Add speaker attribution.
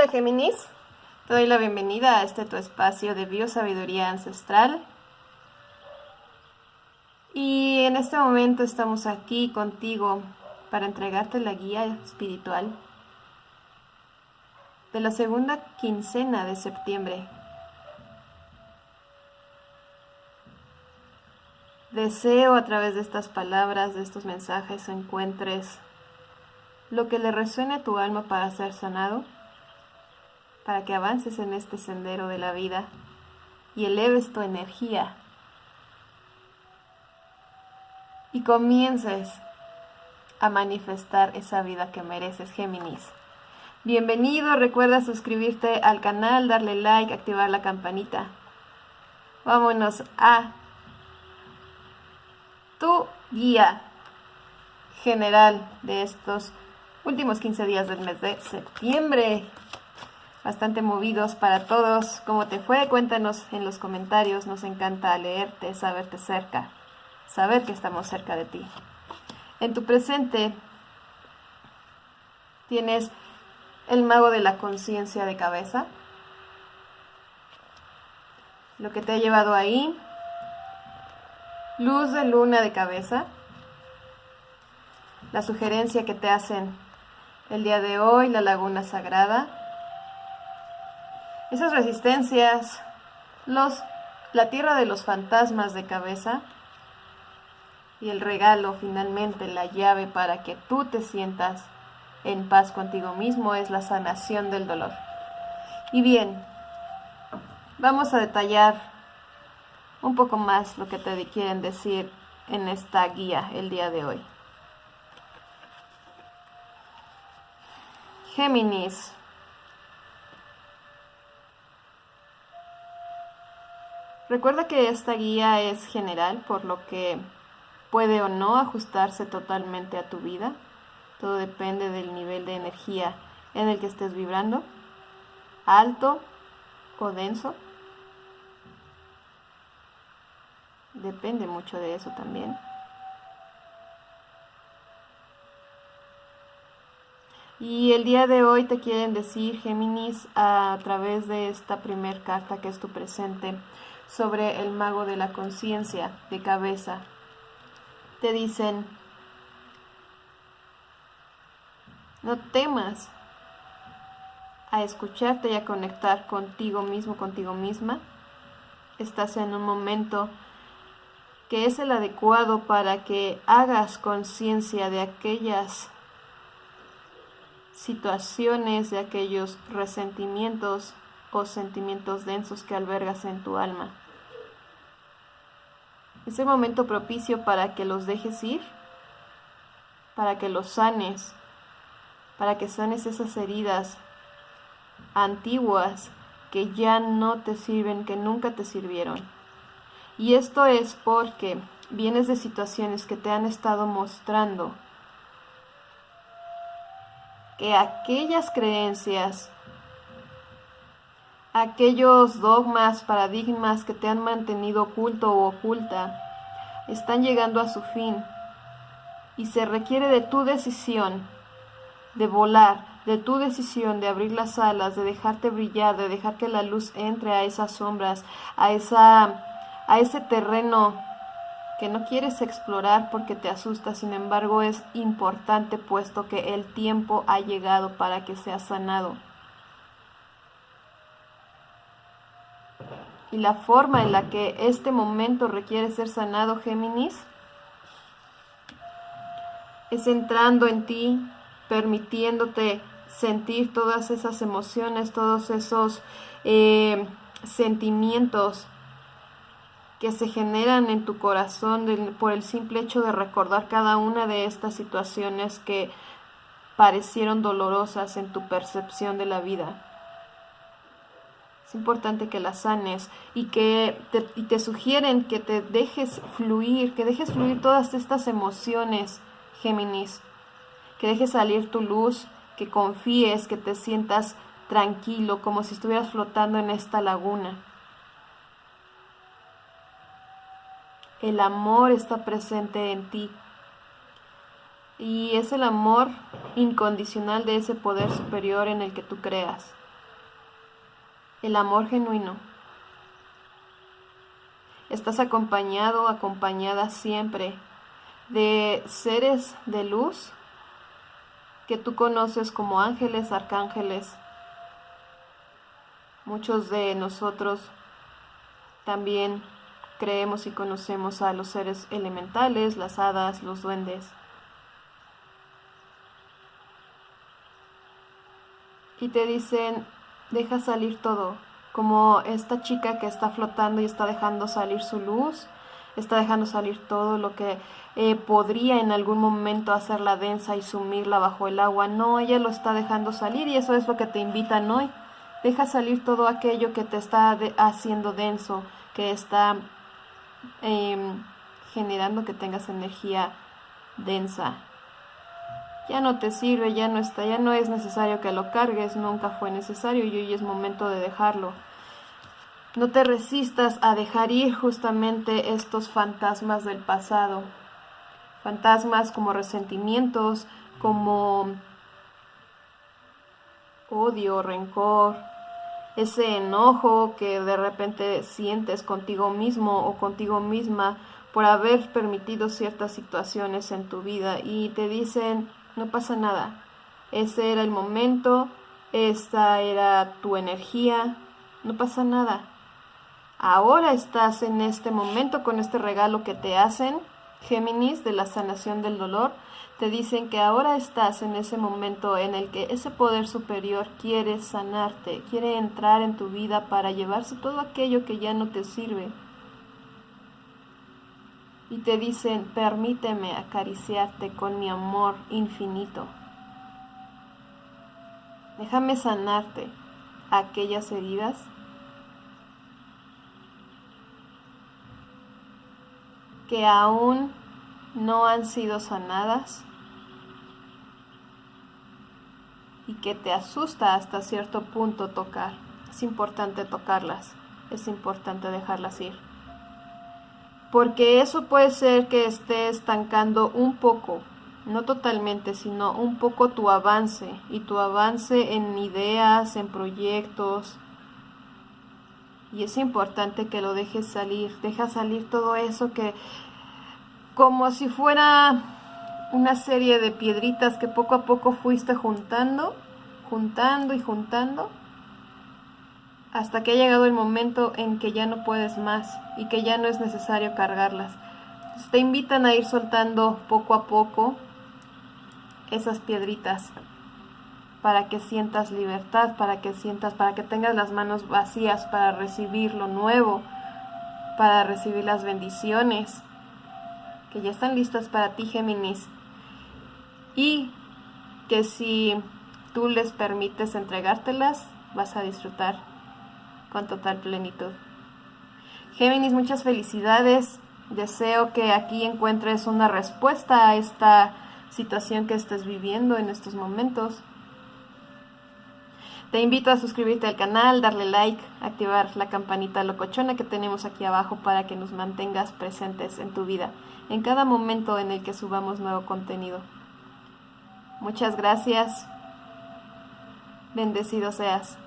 Speaker 1: Hola Géminis, te doy la bienvenida a este tu espacio de biosabiduría ancestral. Y en este momento estamos aquí contigo para entregarte la guía espiritual de la segunda quincena de septiembre. Deseo a través de estas palabras, de estos mensajes, encuentres lo que le resuene a tu alma para ser sanado para que avances en este sendero de la vida y eleves tu energía y comiences a manifestar esa vida que mereces, Géminis. Bienvenido, recuerda suscribirte al canal, darle like, activar la campanita. Vámonos a tu guía general de estos últimos 15 días del mes de septiembre bastante movidos para todos. ¿Cómo te fue? Cuéntanos en los comentarios. Nos encanta leerte, saberte cerca, saber que estamos cerca de ti. En tu presente tienes el mago de la conciencia de cabeza. Lo que te ha llevado ahí. Luz de luna de cabeza. La sugerencia que te hacen el día de hoy, la laguna sagrada esas resistencias, la tierra de los fantasmas de cabeza y el regalo finalmente, la llave para que tú te sientas en paz contigo mismo es la sanación del dolor. Y bien, vamos a detallar un poco más lo que te quieren decir en esta guía el día de hoy. Géminis, Recuerda que esta guía es general, por lo que puede o no ajustarse totalmente a tu vida. Todo depende del nivel de energía en el que estés vibrando, alto o denso. Depende mucho de eso también. Y el día de hoy te quieren decir, Géminis, a través de esta primer carta que es tu presente, sobre el mago de la conciencia de cabeza. Te dicen, no temas a escucharte y a conectar contigo mismo, contigo misma. Estás en un momento que es el adecuado para que hagas conciencia de aquellas situaciones, de aquellos resentimientos o sentimientos densos que albergas en tu alma. Es el momento propicio para que los dejes ir, para que los sanes, para que sanes esas heridas antiguas que ya no te sirven, que nunca te sirvieron. Y esto es porque vienes de situaciones que te han estado mostrando que aquellas creencias, aquellos dogmas, paradigmas que te han mantenido oculto o oculta, están llegando a su fin y se requiere de tu decisión de volar, de tu decisión de abrir las alas, de dejarte brillar, de dejar que la luz entre a esas sombras, a esa a ese terreno que no quieres explorar porque te asusta, sin embargo es importante puesto que el tiempo ha llegado para que sea sanado. Y la forma en la que este momento requiere ser sanado, Géminis, es entrando en ti, permitiéndote sentir todas esas emociones, todos esos eh, sentimientos que se generan en tu corazón por el simple hecho de recordar cada una de estas situaciones que parecieron dolorosas en tu percepción de la vida. Es importante que las sanes y que te, y te sugieren que te dejes fluir, que dejes fluir todas estas emociones, Géminis, que dejes salir tu luz, que confíes, que te sientas tranquilo, como si estuvieras flotando en esta laguna. el amor está presente en ti. Y es el amor incondicional de ese poder superior en el que tú creas. El amor genuino. Estás acompañado, acompañada siempre de seres de luz que tú conoces como ángeles, arcángeles. Muchos de nosotros también creemos y conocemos a los seres elementales, las hadas, los duendes. Y te dicen, deja salir todo, como esta chica que está flotando y está dejando salir su luz, está dejando salir todo lo que eh, podría en algún momento hacerla densa y sumirla bajo el agua. No, ella lo está dejando salir y eso es lo que te invitan hoy. Deja salir todo aquello que te está haciendo denso, que está em, generando que tengas energía densa. Ya no te sirve, ya no está, ya no es necesario que lo cargues, nunca fue necesario y hoy es momento de dejarlo. No te resistas a dejar ir justamente estos fantasmas del pasado. Fantasmas como resentimientos, como odio, rencor, ese enojo que de repente sientes contigo mismo o contigo misma por haber permitido ciertas situaciones en tu vida y te dicen, no pasa nada, ese era el momento, esta era tu energía, no pasa nada. Ahora estás en este momento con este regalo que te hacen, Géminis, de la sanación del dolor. Te dicen que ahora estás en ese momento en el que ese poder superior quiere sanarte, quiere entrar en tu vida para llevarse todo aquello que ya no te sirve. Y te dicen, permíteme acariciarte con mi amor infinito. Déjame sanarte aquellas heridas que aún no han sido sanadas y que te asusta hasta cierto punto tocar. Es importante tocarlas, es importante dejarlas ir. Porque eso puede ser que esté estancando un poco, no totalmente, sino un poco tu avance y tu avance en ideas, en proyectos, y es importante que lo dejes salir, deja salir todo eso que como si fuera una serie de piedritas que poco a poco fuiste juntando, juntando y juntando, hasta que ha llegado el momento en que ya no puedes más y que ya no es necesario cargarlas. te invitan a ir soltando poco a poco esas piedritas para que sientas libertad, para que sientas, para que tengas las manos vacías para recibir lo nuevo, para recibir las bendiciones que ya están listas para ti, Géminis. Y que si tú les permites entregártelas, vas a disfrutar con total plenitud. Géminis, muchas felicidades. Deseo que aquí encuentres una respuesta a esta situación que estés viviendo en estos momentos. Te invito a suscribirte al canal, darle like, activar la campanita locochona que tenemos aquí abajo para que nos mantengas presentes en tu vida, en cada momento en el que subamos nuevo contenido. Muchas gracias. Bendecido seas.